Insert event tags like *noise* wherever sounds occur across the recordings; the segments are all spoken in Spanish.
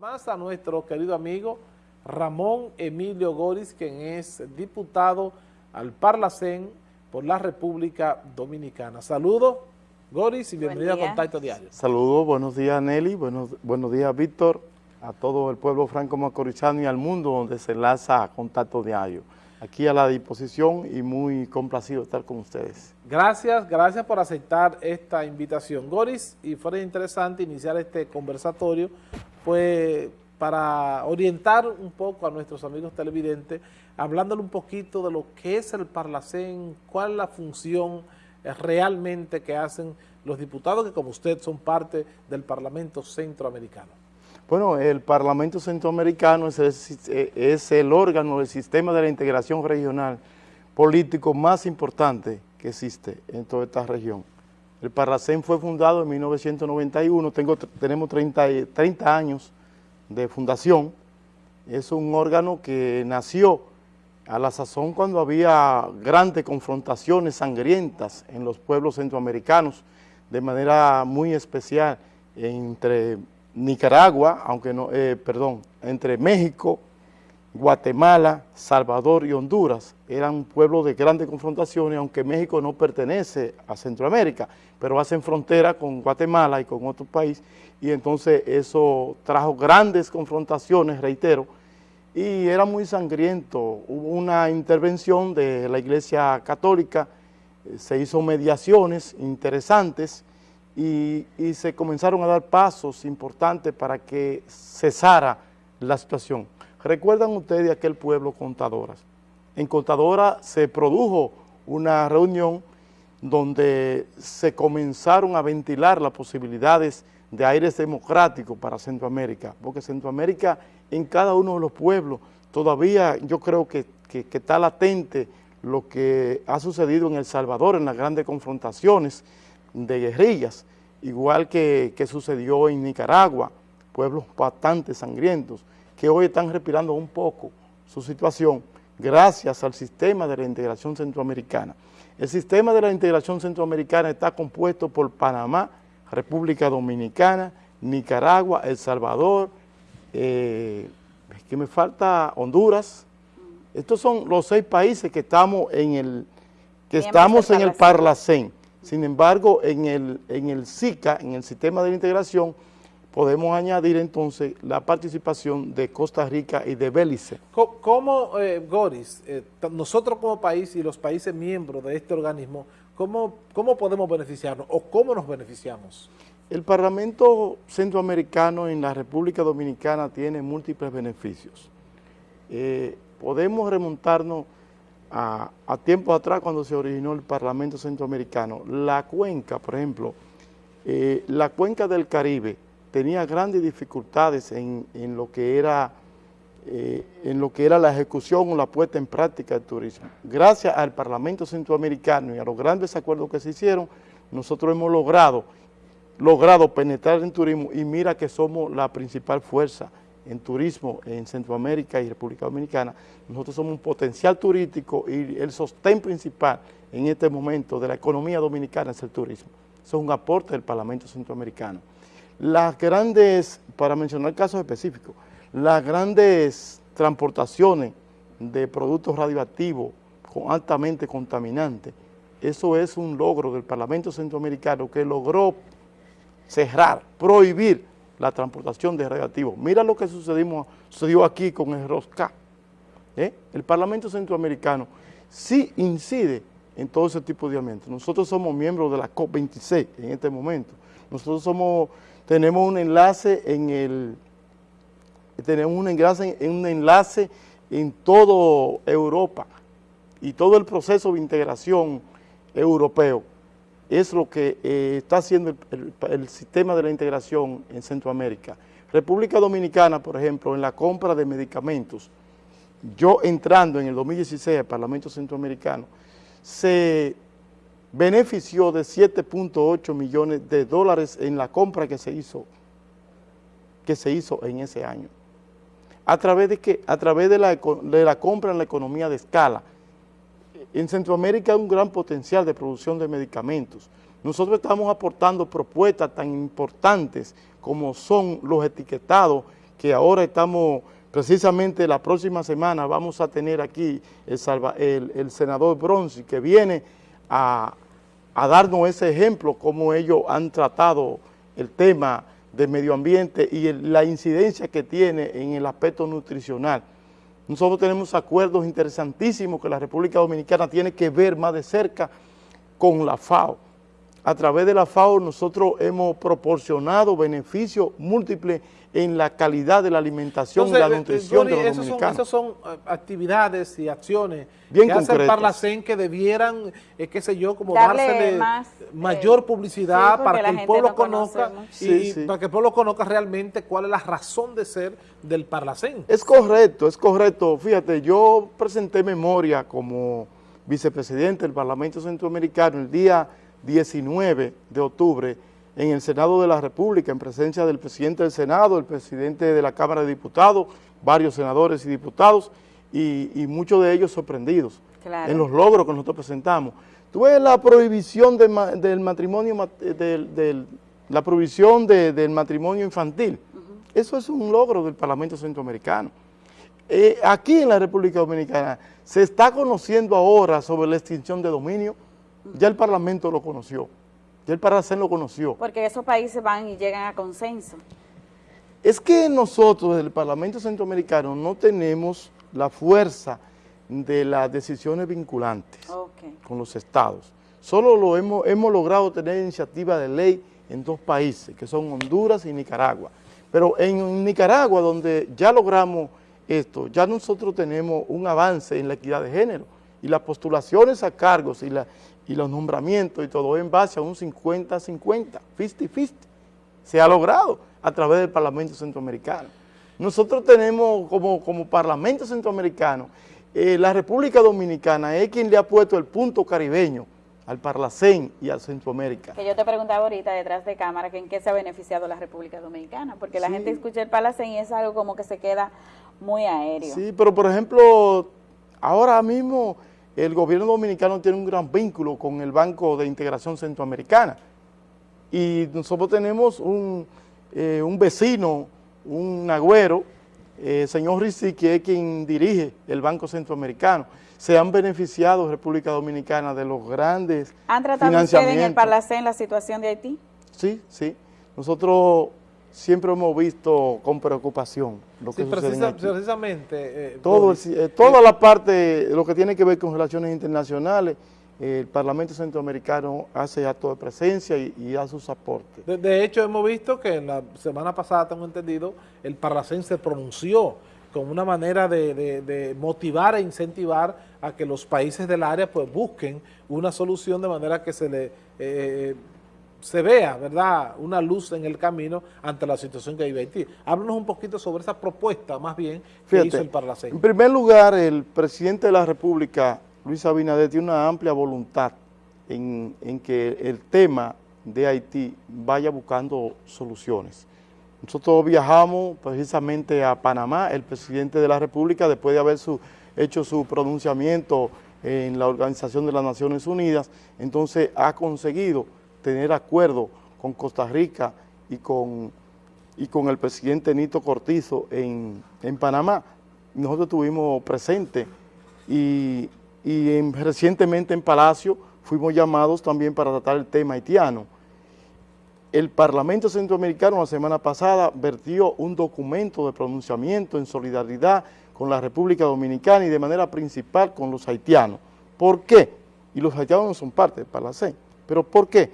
Más a nuestro querido amigo Ramón Emilio Goris, quien es diputado al Parlacén por la República Dominicana. Saludos, Goris, y bienvenido a Contacto Diario. Saludos, buenos días Nelly, buenos, buenos días Víctor, a todo el pueblo franco-macorizano y al mundo donde se enlaza Contacto Diario. Aquí a la disposición y muy complacido estar con ustedes. Gracias, gracias por aceptar esta invitación. Goris, y fuera interesante iniciar este conversatorio pues para orientar un poco a nuestros amigos televidentes, hablándole un poquito de lo que es el Parlacén, cuál es la función realmente que hacen los diputados que como usted son parte del Parlamento Centroamericano. Bueno, el Parlamento Centroamericano es el, es el órgano del sistema de la integración regional político más importante que existe en toda esta región. El Parlacén fue fundado en 1991, tengo, tenemos 30, 30 años de fundación. Es un órgano que nació a la sazón cuando había grandes confrontaciones sangrientas en los pueblos centroamericanos, de manera muy especial entre Nicaragua, aunque no, eh, perdón, entre México, Guatemala, Salvador y Honduras eran pueblos de grandes confrontaciones, aunque México no pertenece a Centroamérica, pero hacen frontera con Guatemala y con otro país, y entonces eso trajo grandes confrontaciones, reitero, y era muy sangriento. Hubo una intervención de la Iglesia Católica, eh, se hizo mediaciones interesantes y, y se comenzaron a dar pasos importantes para que cesara la situación. ¿Recuerdan ustedes de aquel pueblo Contadoras? En Contadora se produjo una reunión donde se comenzaron a ventilar las posibilidades de aires democráticos para Centroamérica, porque Centroamérica en cada uno de los pueblos todavía yo creo que, está latente lo que ha sucedido en El Salvador en las grandes confrontaciones de guerrillas, igual que, que sucedió en Nicaragua, pueblos bastante sangrientos que hoy están respirando un poco su situación gracias al sistema de la integración centroamericana. El sistema de la integración centroamericana está compuesto por Panamá, República Dominicana, Nicaragua, El Salvador, eh, que me falta Honduras. Estos son los seis países que estamos en el que estamos en el Parlacén. Sin embargo, en el, en el SICA, en el Sistema de la Integración, podemos añadir entonces la participación de Costa Rica y de Belice. ¿Cómo, eh, Goris, eh, nosotros como país y los países miembros de este organismo, ¿cómo, ¿cómo podemos beneficiarnos o cómo nos beneficiamos? El Parlamento Centroamericano en la República Dominicana tiene múltiples beneficios. Eh, podemos remontarnos a, a tiempos atrás cuando se originó el Parlamento Centroamericano. La cuenca, por ejemplo, la cuenca del Caribe, tenía grandes dificultades en, lo que era, eh, en lo que era la ejecución o la puesta en práctica del turismo. Gracias al Parlamento Centroamericano y a los grandes acuerdos que se hicieron, nosotros hemos logrado, logrado penetrar en turismo y mira que somos la principal fuerza en turismo en Centroamérica y República Dominicana. Nosotros somos un potencial turístico y el sostén principal en este momento de la economía dominicana es el turismo. Es un aporte del Parlamento Centroamericano. Las grandes, para mencionar casos específicos, las grandes transportaciones de productos radioactivos altamente contaminantes, eso es un logro del Parlamento Centroamericano que logró cerrar, prohibir la transportación de radioactivos. Mira lo que sucedió aquí con el ROSCA. ¿eh? El Parlamento Centroamericano sí incide en todo ese tipo de ambientes. Nosotros somos miembros de la COP26 en este momento. Nosotros somos tenemos un enlace en el, enlace en toda Europa y todo el proceso de integración europeo es lo que eh, está haciendo el, sistema de la integración en Centroamérica. República Dominicana, por ejemplo, en la compra de medicamentos, yo entrando en el 2016 al Parlamento Centroamericano, se benefició de 7.8 millones de dólares en la compra que se hizo que se hizo en ese año. ¿A través de qué? A través de la, de la compra en la economía de escala. En Centroamérica hay un gran potencial de producción de medicamentos. Nosotros estamos aportando propuestas tan importantes como son los etiquetados que ahora estamos, precisamente la próxima semana vamos a tener aquí el, el, senador Bronzi, que viene a, a darnos ese ejemplo, cómo ellos han tratado el tema del medio ambiente y la incidencia que tiene en el aspecto nutricional. Nosotros tenemos acuerdos interesantísimos que la República Dominicana tiene que ver más de cerca con la FAO. A través de la FAO nosotros hemos proporcionado beneficios múltiples en la calidad de la alimentación y la eh, nutrición de los dominicanos. Esas son eh, actividades y acciones Bien que hace el Parlacén que debieran, eh, qué sé yo, como darle mayor publicidad para que el pueblo conozca y para que el pueblo conozca realmente cuál es la razón de ser del Parlacén. Es correcto, es correcto. Fíjate, yo presenté memoria como vicepresidente del Parlamento Centroamericano el día 19 de octubre en el Senado de la República, en presencia del presidente del Senado, el presidente de la Cámara de Diputados, varios senadores y diputados, y, muchos de ellos sorprendidos en los logros que nosotros presentamos. Tuve la prohibición del matrimonio, del, la prohibición del matrimonio infantil. Eso es un logro del Parlamento Centroamericano. Eh, aquí en la República Dominicana se está conociendo ahora sobre la extinción de dominio, ya el Parlamento lo conoció. Ya el Parlacén lo conoció. Porque esos países van y llegan a consenso. Es que nosotros, desde el Parlamento Centroamericano, no tenemos la fuerza de las decisiones vinculantes con los estados. Solo lo hemos, hemos logrado tener iniciativa de ley en dos países, que son Honduras y Nicaragua. Pero en Nicaragua, donde ya logramos esto, ya nosotros tenemos un avance en la equidad de género y las postulaciones a cargos y, la, y los nombramientos y todo en base a un 50-50, 50-50. Se ha logrado a través del Parlamento Centroamericano. Nosotros tenemos como, como Parlamento Centroamericano, eh, la República Dominicana es quien le ha puesto el punto caribeño al Parlacén y al Centroamérica. Que yo te preguntaba ahorita detrás de cámara que en qué se ha beneficiado la República Dominicana, porque la gente escucha el Parlacén y es algo como que se queda muy aéreo. Sí, pero por ejemplo, ahora mismo el gobierno dominicano tiene un gran vínculo con el Banco de Integración Centroamericana y nosotros tenemos un, eh, vecino, un agüero, eh, señor Rizzi, que es quien dirige el Banco Centroamericano. Se han beneficiado República Dominicana de los grandes ¿Han tratado ustedes en el Parlacén la situación de Haití? Sí, sí. Nosotros siempre hemos visto con preocupación lo que sucede precisamente. Eh, Todo, eh, toda la parte, lo que tiene que ver con relaciones internacionales, el Parlamento Centroamericano hace acto de presencia y, y da sus aportes. De, hecho, hemos visto que en la semana pasada, tengo entendido, el Parlacén se pronunció como una manera de, motivar e incentivar a que los países del área pues busquen una solución de manera que se le... Se vea, ¿verdad?, una luz en el camino ante la situación que vive Haití. Háblanos un poquito sobre esa propuesta, más bien, que hizo el Parlacén. En primer lugar, el presidente de la República, Luis Abinader, tiene una amplia voluntad en, que el tema de Haití vaya buscando soluciones. Nosotros viajamos precisamente a Panamá, el presidente de la República, después de haber hecho su pronunciamiento en la Organización de las Naciones Unidas, entonces ha conseguido tener acuerdo con Costa Rica y con, y con el presidente Nito Cortizo en, Panamá. Nosotros estuvimos presentes y, recientemente en Palacio fuimos llamados también para tratar el tema haitiano. El Parlamento Centroamericano la semana pasada vertió un documento de pronunciamiento en solidaridad con la República Dominicana y de manera principal con los haitianos. ¿Por qué? Y los haitianos no son parte del Palacén. ¿Pero por qué?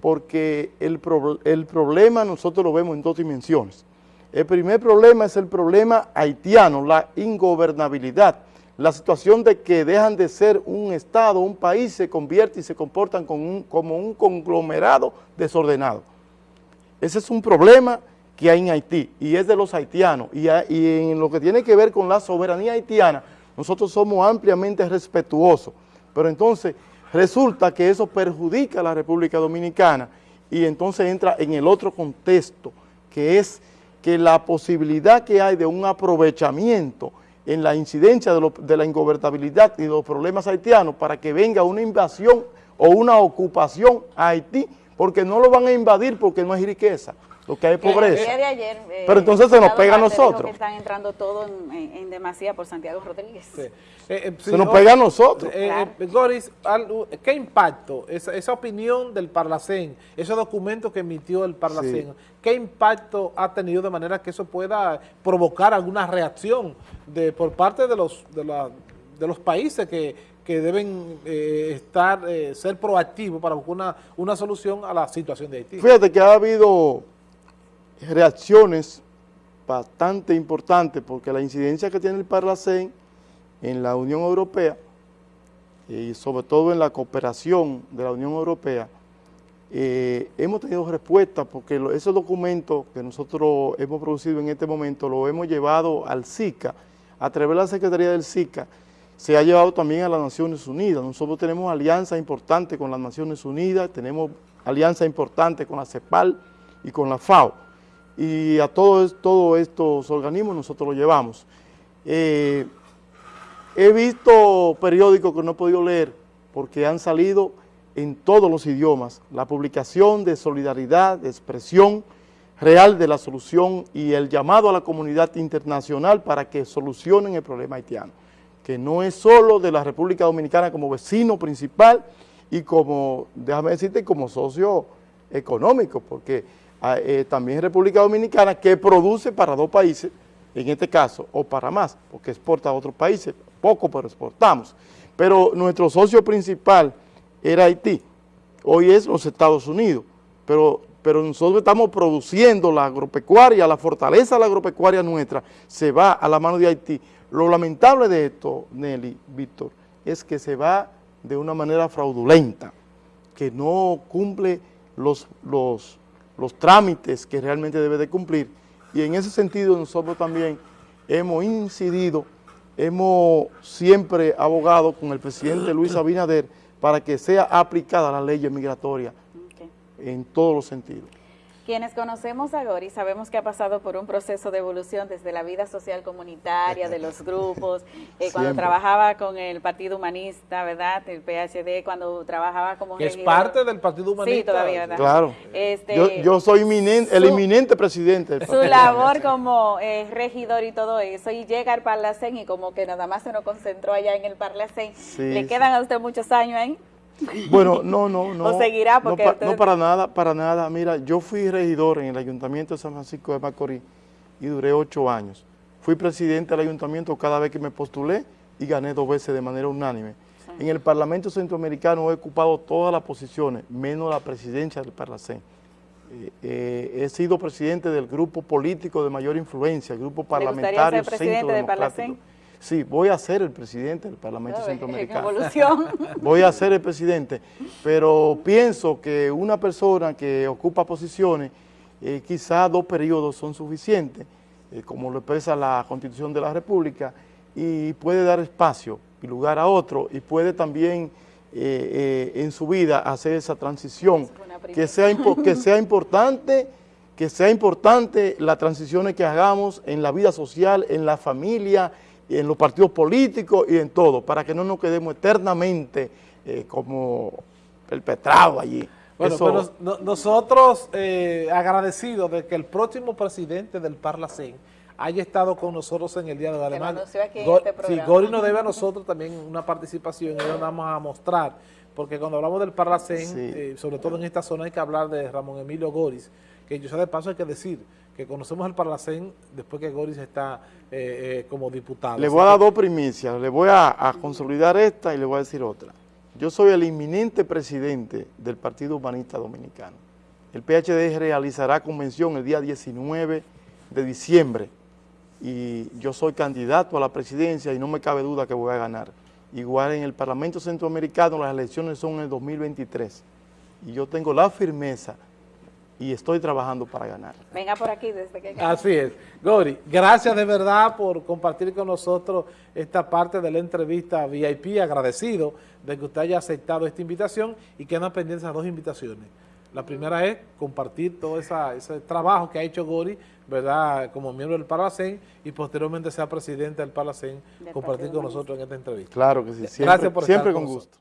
Porque el, problema nosotros lo vemos en dos dimensiones. El primer problema es el problema haitiano, la ingobernabilidad, la situación de que dejan de ser un Estado, un país, se convierte y se comportan como un, conglomerado desordenado. Ese es un problema que hay en Haití y es de los haitianos. Y, y en lo que tiene que ver con la soberanía haitiana, nosotros somos ampliamente respetuosos. Pero entonces Resulta que eso perjudica a la República Dominicana. Y entonces entra en el otro contexto, que es que la posibilidad que hay de un aprovechamiento en la incidencia de, la ingobernabilidad y de los problemas haitianos para que venga una invasión o una ocupación a Haití, porque no lo van a invadir porque no hay riqueza, lo que hay es Que el pobreza. día de ayer, eh, Pero entonces se nos pega a nosotros. que están entrando todo en, en- en demasía por Santiago Rodríguez. Sí. Eh, eh, sí, Se nos pega a nosotros. Eh, Claro. eh, Goris, ¿qué impacto esa, esa opinión del Parlacén, ese documento que emitió el Parlacén, Sí. qué impacto ha tenido de manera que eso pueda provocar alguna reacción de por parte de los de, la- de los países que, que deben eh, estar eh, ser proactivos para buscar una, una solución a la situación de Haití? Fíjate que ha habido reacciones bastante importantes porque la incidencia que tiene el Parlacén en la Unión Europea y sobre todo en la cooperación de la Unión Europea, eh, hemos tenido respuesta porque lo- esos documentos que nosotros hemos producido en este momento lo hemos llevado al SICA, a través de la Secretaría del SICA, se ha llevado también a las Naciones Unidas. Nosotros tenemos alianza importante con las Naciones Unidas, tenemos alianza importante con la CEPAL y con la FAO. Y a todos todos estos organismos nosotros lo llevamos. Eh, he visto periódicos que no he podido leer porque han salido en todos los idiomas la publicación de solidaridad, de expresión real de la solución y el llamado a la comunidad internacional para que solucionen el problema haitiano, que no es solo de la República Dominicana como vecino principal y como, déjame decirte, como socio económico, porque eh, también República Dominicana que produce para dos países, en este caso, o para más, porque exporta a otros países, poco pero exportamos. Pero nuestro socio principal era Haití, hoy es los Estados Unidos, pero, pero nosotros estamos produciendo la agropecuaria, la fortaleza de la agropecuaria nuestra se va a la mano de Haití. Lo lamentable de esto, Nelly, Víctor, es que se va de una manera fraudulenta, que no cumple los, los, los trámites que realmente debe de cumplir. Y en ese sentido nosotros también hemos incidido, hemos siempre abogado con el presidente Luis Abinader para que sea aplicada la ley migratoria en todos los sentidos. Quienes conocemos a Gori sabemos que ha pasado por un proceso de evolución desde la vida social comunitaria, de los grupos, *laughs* eh, cuando trabajaba con el Partido Humanista, ¿verdad? El PHD, cuando trabajaba como Que es regidor. parte del Partido Humanista. Sí, todavía, ¿verdad? Claro. Este, yo, yo soy inminente- el su- inminente presidente del Su labor como eh, regidor y todo eso, y llega al Parlacén y como que nada más se nos concentró allá en el Parlacén. Sí, ¿Le sí. quedan a usted muchos años ahí? *laughs* Bueno, no, no, no. ¿O seguirá? no Porque pa- no, para nada, para nada. Mira, yo fui regidor en el Ayuntamiento de San Francisco de Macorís y duré ocho años. Fui presidente del ayuntamiento cada vez que me postulé y gané dos veces de manera unánime. En el Parlamento Centroamericano he ocupado todas las posiciones, menos la presidencia del Parlacén. Eh, eh, he sido presidente del grupo político de mayor influencia, el grupo gustaría parlamentario ser presidente del. Parlacén? Sí, voy a ser el presidente del Parlamento En Centroamericano. evolución. *laughs* voy a ser el presidente, pero pienso que una persona que ocupa posiciones, eh, quizás dos periodos son suficientes, eh, como lo expresa la Constitución de la República, y puede dar espacio y lugar a otro, y puede también eh, eh, en su vida hacer esa transición, Es que sea, que sea importante, que sea importante las transiciones que hagamos en la vida social, en la familia, en los partidos políticos y en todo, para que no nos quedemos eternamente eh, como perpetrados allí. Bueno, Eso- pero no- nosotros eh, agradecidos de que el próximo presidente del Parlacén haya estado con nosotros en el día de hoy. lo Además, anunció aquí en Go- este sí. Gori nos debe a nosotros también una participación y lo vamos a mostrar, porque cuando hablamos del Parlacén, Sí. eh, sobre todo en esta zona hay que hablar de Ramón Emilio Goris, que yo sé de paso hay que decir que conocemos el Parlacén después que Goris está eh, eh, como diputado. Le voy a dar dos primicias, le voy a, a consolidar esta y le voy a decir otra. Yo soy el inminente presidente del Partido Humanista Dominicano. El PHD realizará convención el día 19 de diciembre y yo soy candidato a la presidencia y no me cabe duda que voy a ganar. Igual en el Parlamento Centroamericano las elecciones son en el 2023 y yo tengo la firmeza y estoy trabajando para ganar. Venga por aquí desde que... Así es. Gori, gracias de verdad por compartir con nosotros esta parte de la entrevista VIP, agradecido de que usted haya aceptado esta invitación y quedan pendientes las dos invitaciones. La primera es compartir todo esa, ese trabajo que ha hecho Gori, ¿verdad?, como miembro del Parlacén y posteriormente sea presidente del Parlacén, Del compartir con nosotros en esta entrevista. Claro que sí, siempre, Gracias por estar siempre con con nosotros. gusto.